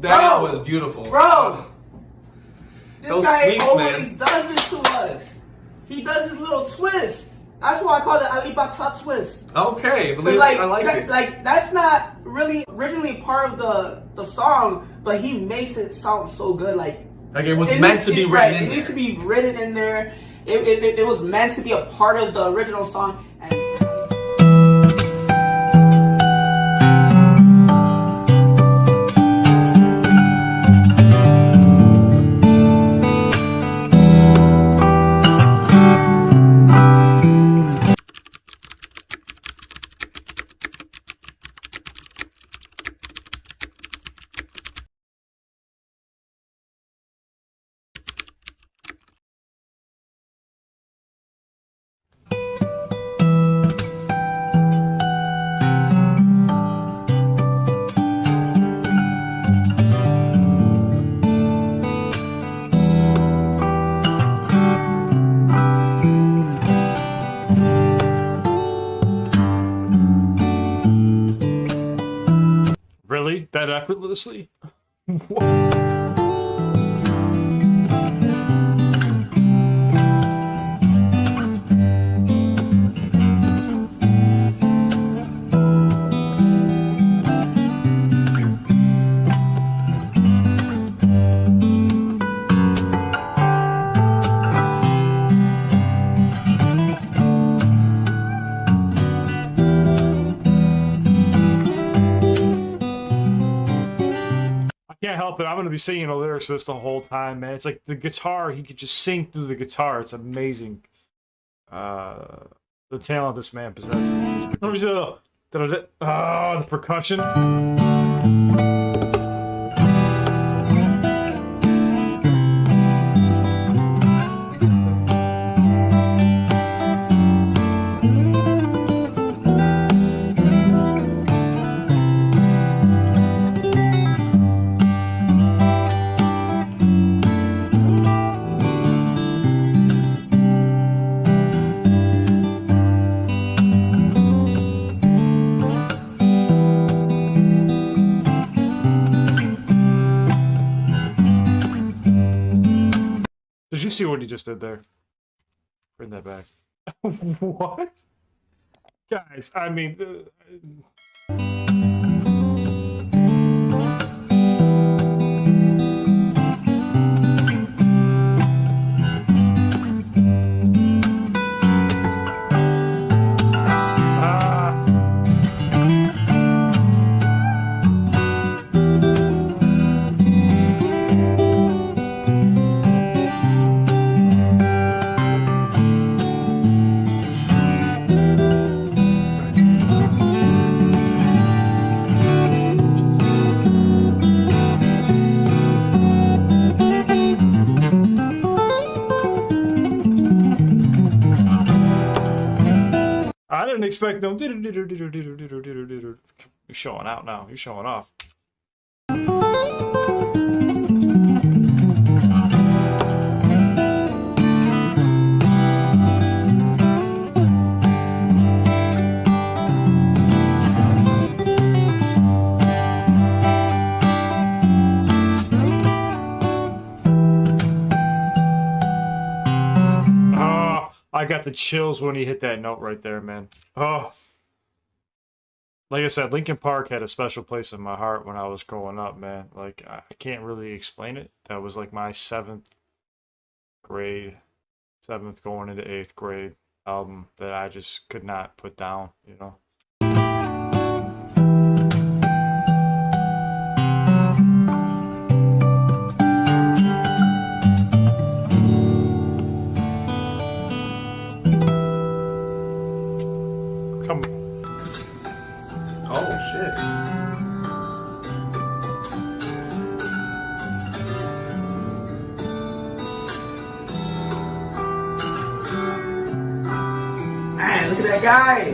That Bro. was beautiful. Bro. This Those guy sweeps, always man. does this to us. He does his little twist. That's why I call it Alip Ba Ta twist. Okay, like, I like that- it. like that's not really originally part of the the song, but he makes it sound so good. Like Like it was it meant to be it- written right, in It needs to there. be written in there. It, it, it, it was meant to be a part of the original song. And effortlessly? can't help it. I'm gonna be singing the lyrics to this the whole time, man. It's like the guitar. He could just sing through the guitar. It's amazing. Uh, the talent this man possesses. Ah, the percussion. See what he just did there? Bring that back. what? Guys, I mean. Uh, didn't expect them. You're showing out now. You're showing off. Got the chills when he hit that note right there, man. Oh. Like I said, Linkin Park had a special place in my heart when I was growing up, man. Like, I I can't really explain it. That was like my seventh grade, seventh going into eighth grade album that I just could not put down, you know? Shit. look at that guy.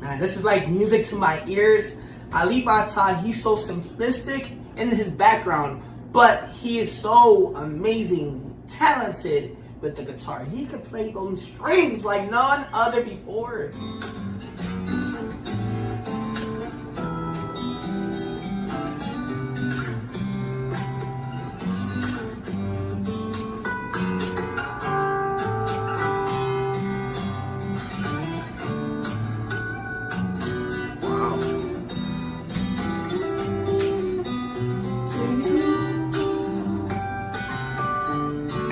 Man, this is like music to my ears. Alip Ba Ta, he's so simplistic in his background, but he is so amazing, talented with the guitar. He could play those strings like none other before.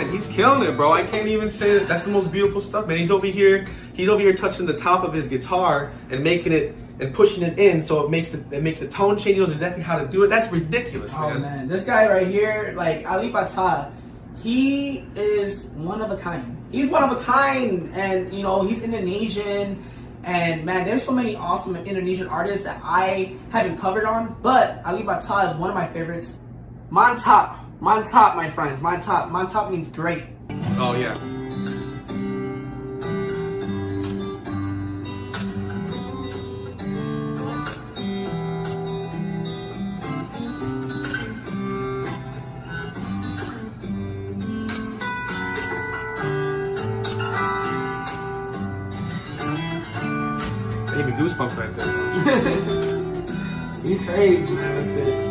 And he's killing it, bro. I can't even say that that's the most beautiful stuff, man. He's over here, he's over here touching the top of his guitar and making it and pushing it in so it makes the it makes the tone change. He knows exactly how to do it. That's ridiculous, Oh man. man, this guy right here, like Alip Ba Ta, he is one of a kind. He's one of a kind, and you know he's Indonesian. And man, there's so many awesome Indonesian artists that I haven't covered on, but Alip Ba Ta is one of my favorites. Mantap, mantap, my friends, mantap. Mantap means great. Oh yeah. Gave me goosebumps right there. He's crazy, man.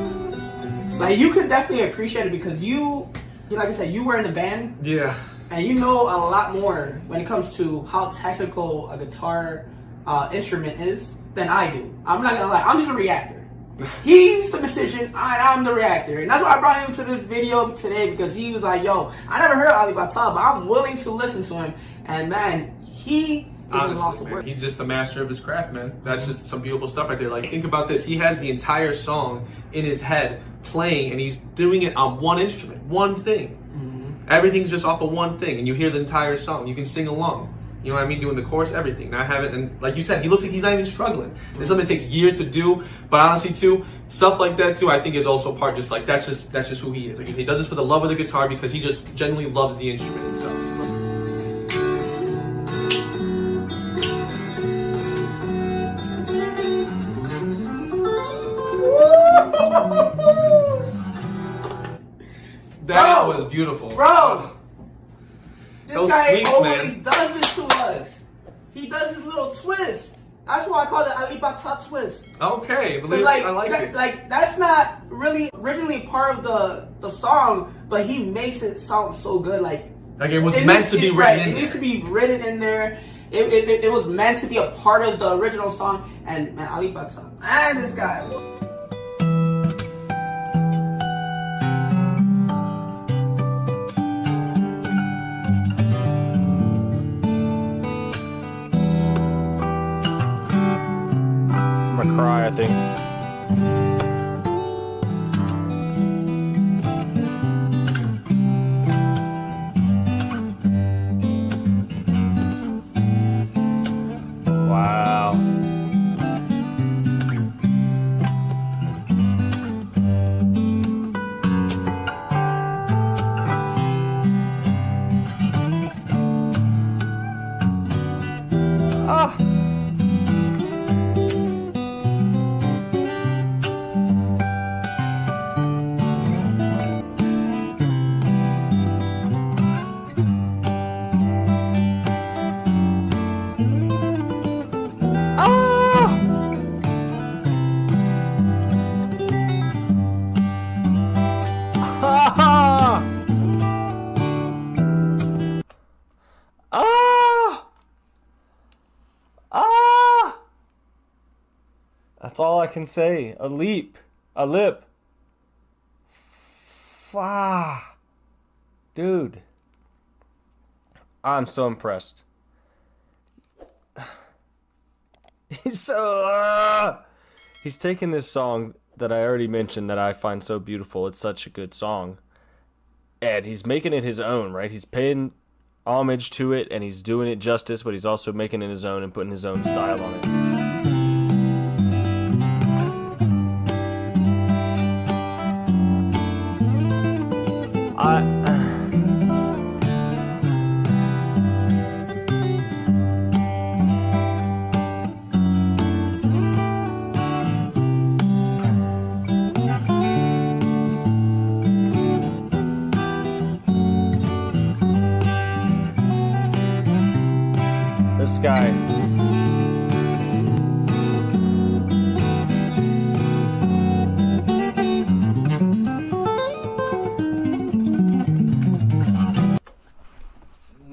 Like you could definitely appreciate it because you, you like I said, you were in the band. Yeah. and you know a lot more when it comes to how technical a guitar uh, instrument is than I do. I'm not gonna lie, I'm just a reactor. He's the musician, and I'm the reactor, and that's why I brought him to this video today because he was like, "Yo, I never heard Alip Ba Ta, but I'm willing to listen to him." And man, he is a loss Honestly, man, he's just the master of his craft, man. That's just some beautiful stuff right there. Like, think about this. He has the entire song in his head playing, and he's doing it on one instrument, one thing. Everything's just off of one thing, and you hear the entire song. You can sing along. You know what I mean? Doing the chorus, everything. Now I haven't, and like you said, he looks like he's not even struggling. This is something that takes years to do, but honestly, too, stuff like that too, I think is also part. Just like that's just that's just who he is. Like he does this for the love of the guitar because he just genuinely loves the instrument itself. Was beautiful, Bro, this Those guy sweeps, always man. does this to us. He does his little twist. That's why I call it Alip Ba Ta twist. Okay, But like, I like that, it. like that's not really originally part of the the song, but he makes it sound so good. Like Like it was it meant to be it- written right, in It there. needs to be written in there. It, it, it, was meant to be a part of the original song. And man, Alip Ba Ta, man, this guy. Cry, I think. Can say. A leap. A lip. Fah. Dude. I'm so impressed. He's so. ah! He's taken this song that I already mentioned that I find so beautiful. It's such a good song. And he's making it his own, right? He's paying homage to it and he's doing it justice, but he's also making it his own and putting his own style on it. Guy.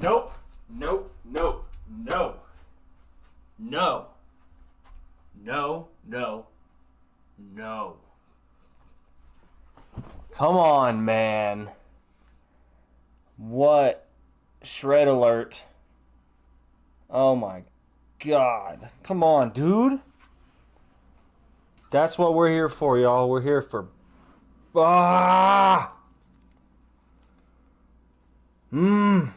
Nope. Nope. Nope. No. No. No. No. No. Come on, man. What? Shred alert. Oh my god. Come on, dude. That's what we're here for, y'all. We're here for. Ah! Mmm.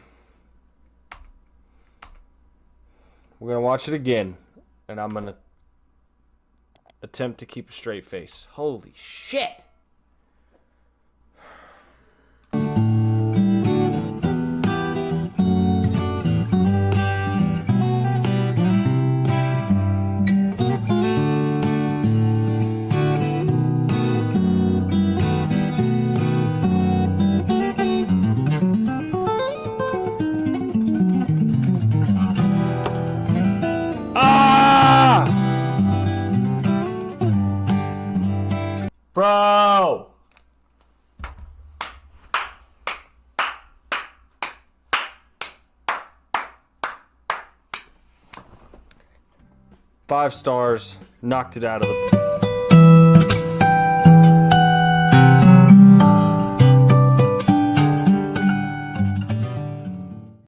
We're going to watch it again. And I'm going to attempt to keep a straight face. Holy shit! Bro! Five stars, knocked it out of the